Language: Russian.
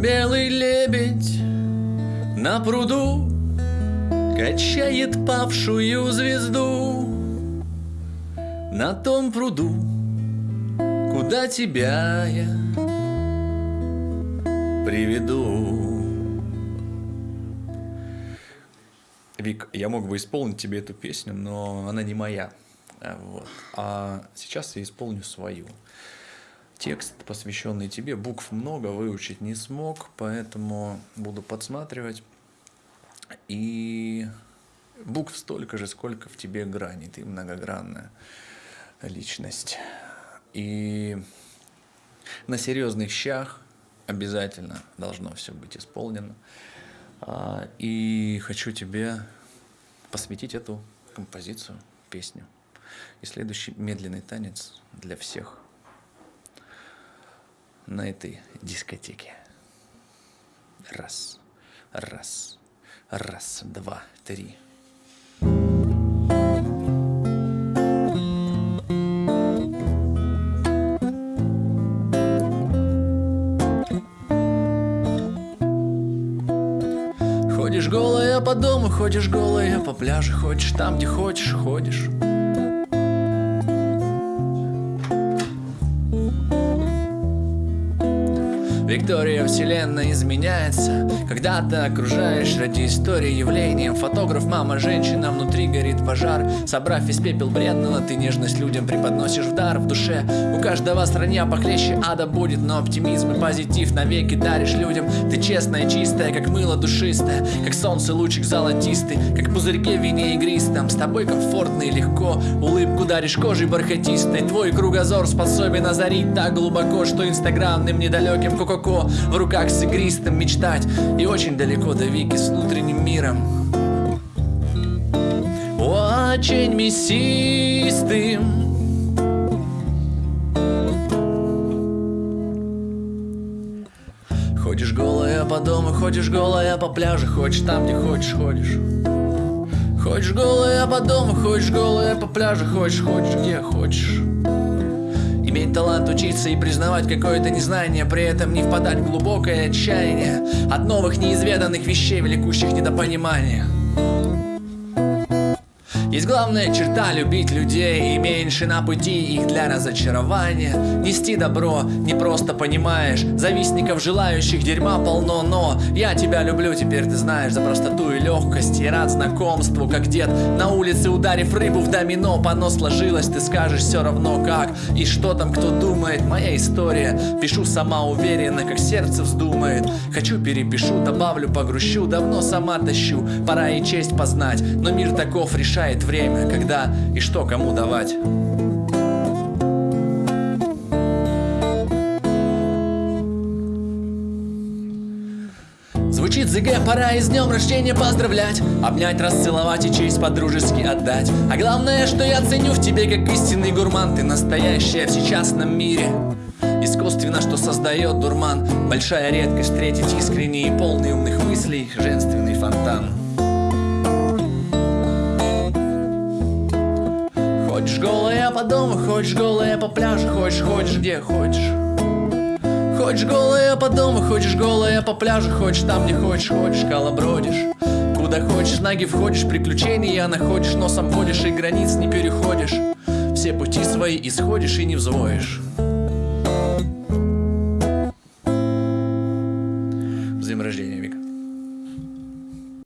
белый лебедь на пруду Качает павшую звезду На том пруду, куда тебя я приведу Вик, я мог бы исполнить тебе эту песню, но она не моя. Вот. А сейчас я исполню свою. Текст, посвященный тебе, букв много, выучить не смог, поэтому буду подсматривать. И букв столько же, сколько в тебе граней. Ты многогранная личность. И на серьезных щах обязательно должно все быть исполнено. А, и хочу тебе посвятить эту композицию, песню. И следующий медленный танец для всех на этой дискотеке. Раз, раз, раз, два, три. Ходишь голая по дому, ходишь голая по пляжу, ходишь там, где хочешь, ходишь. Виктория вселенная изменяется. Когда ты окружаешь ради истории явлением Фотограф, мама, женщина, внутри горит пожар. Собрав весь пепел бредного, ты нежность людям преподносишь в дар в душе. У каждого страня похлеще ада будет Но оптимизм и позитив навеки даришь людям. Ты честная, чистая, как мыло душистое Как солнце лучик золотистый Как пузырьке в вине игристом. С тобой комфортно и легко. Улыбку даришь кожей бархатистой. Твой кругозор способен озарить так глубоко Что инстаграмным недалеким кока глубоко В руках с игристым мечтать. И очень далеко до Вики с внутренним миром. Очень мясистым. Ходишь голая по дому, ходишь голая по пляжу. Хочешь там, где хочешь, ходишь. Ходишь голая по дому, ходишь голая по пляжу. Хочешь, хочешь, где хочешь Иметь талант учиться и признавать какое-то незнание При этом не впадать в глубокое отчаяние От новых неизведанных вещей, влекущих недопонимания есть главная черта любить людей. И меньше на пути их для разочарования. Нести добро не просто понимаешь. Завистников желающих дерьма полно Но я тебя люблю, теперь ты знаешь За простоту и легкость И рад знакомству, как дед На улице ударив рыбу в домино. Пано сложилось, ты скажешь все равно как. И что там кто думает, моя история. Пишу сама уверенно, как сердце вздумает. Хочу перепишу, добавлю, погрущу. Давно сама тащу, пора и честь познать. Но мир таков решает Бывает время, когда и что кому давать. Звучит ЗГ, пора и с днем рождения поздравлять Обнять, расцеловать и честь по-дружески отдать. А главное, что я ценю в тебе как истинный гурман Ты настоящая в сейчасном мире. Искусственно, что создает дурман Большая редкость встретить искренний и полный умных мыслей Женственный фонтан Хочешь голая по дому, хочешь голая по пляжу, хочешь, хочешь где хочешь. Хочешь голая по дому, хочешь голая по пляжу, хочешь там, где хочешь, хочешь, колобродишь. Куда хочешь, ноги входишь, приключения находишь, носом водишь и границ не переходишь. Все пути свои исходишь и не взвоишь.